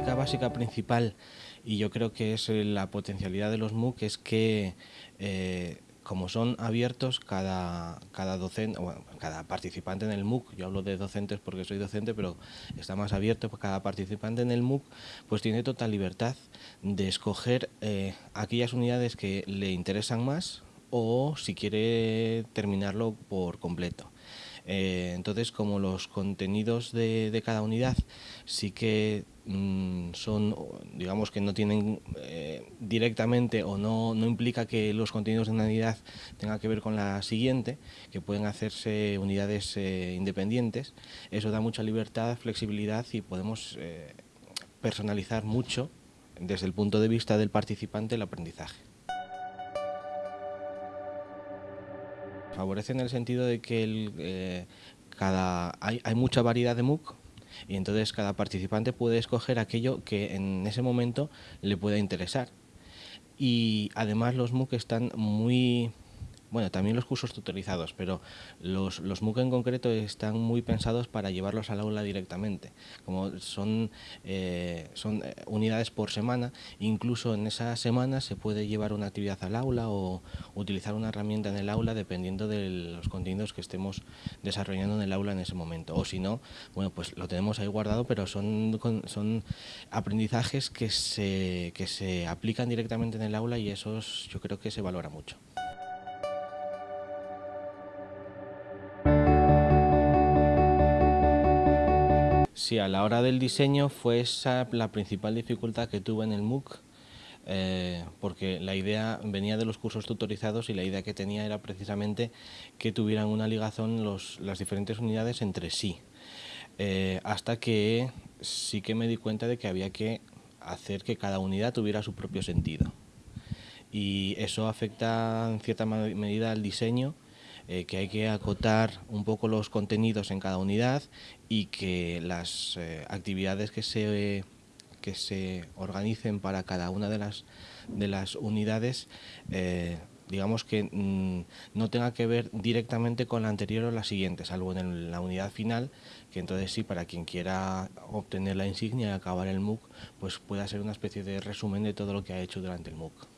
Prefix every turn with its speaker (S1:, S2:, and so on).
S1: básica principal, y yo creo que es la potencialidad de los MOOC, es que eh, como son abiertos, cada, cada docente, cada participante en el MOOC, yo hablo de docentes porque soy docente, pero está más abierto, pues cada participante en el MOOC pues tiene total libertad de escoger eh, aquellas unidades que le interesan más o si quiere terminarlo por completo. Eh, entonces, como los contenidos de, cada unidad sí que mm, son, digamos que no tienen eh, directamente o no, no, implica que los contenidos de una unidad tengan que ver con la siguiente, que pueden hacerse unidades eh, independientes, eso da mucha libertad, flexibilidad y podemos personalizar mucho desde el punto de vista del participante el aprendizaje. Favorece en el sentido de que eh, cada, hay, hay mucha variedad de MOOC y entonces cada participante puede escoger aquello que en ese momento le pueda interesar. Y además los MOOC están muy bueno, también los cursos tutorizados, pero los, los MOOC en concreto están muy pensados para llevarlos al aula directamente. Como son, eh, son eh, unidades por semana, incluso en esa semana se puede llevar una actividad al aula o utilizar una herramienta en el aula dependiendo de los contenidos que estemos desarrollando en el aula en ese momento. O si no, bueno, pues lo tenemos ahí guardado, pero son, son aprendizajes que se, que se aplican directamente en el aula y esos yo creo que se valora mucho. Sí, a la hora del diseño fue esa la principal dificultad que tuve en el MOOC, eh, porque la idea venía de los cursos tutorizados y la idea que tenía era precisamente que tuvieran una ligazón las diferentes unidades entre sí, eh, hasta que sí que me di cuenta de que había que hacer que cada unidad tuviera su propio sentido. Y eso afecta en cierta medida al diseño eh, que hay que acotar un poco los contenidos en cada unidad y que las eh, actividades que se, que se organicen para cada una de las, de las unidades eh, digamos que mm, no tenga que ver directamente con la anterior o la siguiente, salvo en la unidad final, que entonces sí, para quien quiera obtener la insignia y acabar el MOOC, pues pueda ser una especie de resumen de todo lo que ha hecho durante el MOOC.